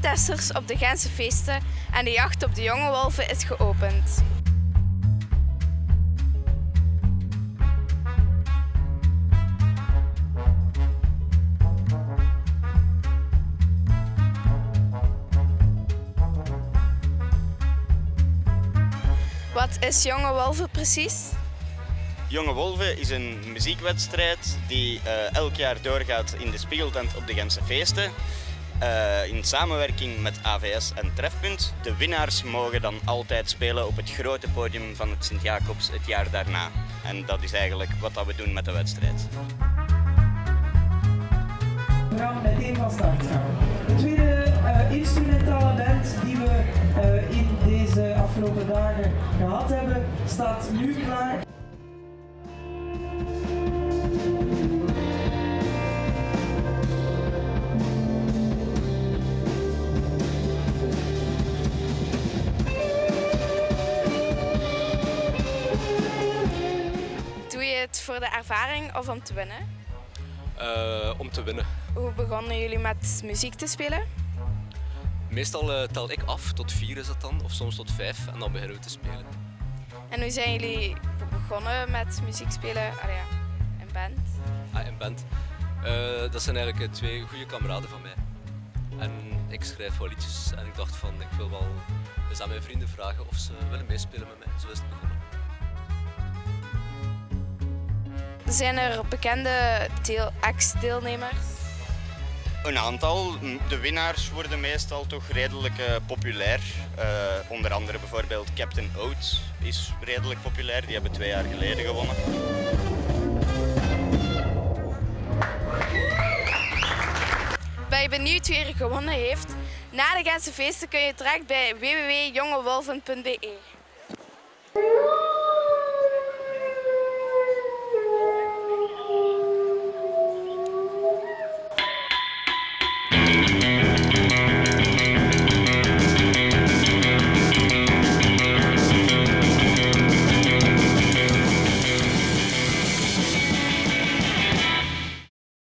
testers op de Gentse feesten en de jacht op de jonge wolven is geopend. Wat is Jonge Wolven precies? Jonge Wolven is een muziekwedstrijd die eh, elk jaar doorgaat in de Spiegeltent op de Gentse feesten. Eh, in samenwerking met AVS en Trefpunt. De winnaars mogen dan altijd spelen op het grote podium van het Sint-Jacobs het jaar daarna. En dat is eigenlijk wat dat we doen met de wedstrijd. We gaan meteen van start gaan. De tweede eh, instrumentale band die we eh, in deze afgelopen dagen gehad hebben, staat nu klaar. Het voor de ervaring of om te winnen? Eh, om te winnen. Hoe begonnen jullie met muziek te spelen? Meestal eh, tel ik af, tot vier is het dan, of soms tot vijf, en dan beginnen we te spelen. En hoe zijn jullie begonnen met muziek spelen? Ah ja, in band. Ah, in band. Eh, dat zijn eigenlijk twee goede kameraden van mij. En ik schrijf wel liedjes en ik dacht van, ik wil wel eens aan mijn vrienden vragen of ze willen meespelen met mij. Zo is het begonnen. Zijn er bekende deel, ex-deelnemers? Een aantal. De winnaars worden meestal toch redelijk eh, populair. Eh, onder andere bijvoorbeeld Captain Oates is redelijk populair. Die hebben twee jaar geleden gewonnen. Ben je benieuwd wie er gewonnen heeft? Na de Gentse feesten kun je terecht bij www.jongewolven.be.